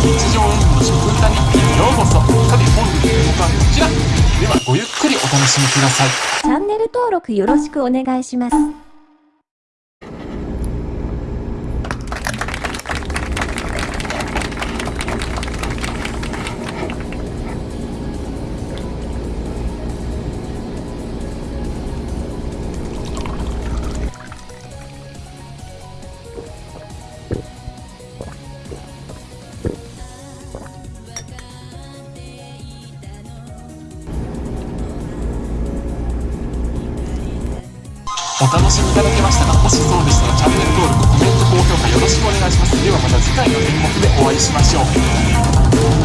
日常演技の食歌日記ようこそさて本日の動画はこちらではごゆっくりお楽しみくださいチャンネル登録よろしくお願いします。お楽しみいただけましたか？もしそうでしたらチャンネル登録コメント高評価よろしくお願いします。ではまた次回の演目でお会いしましょう。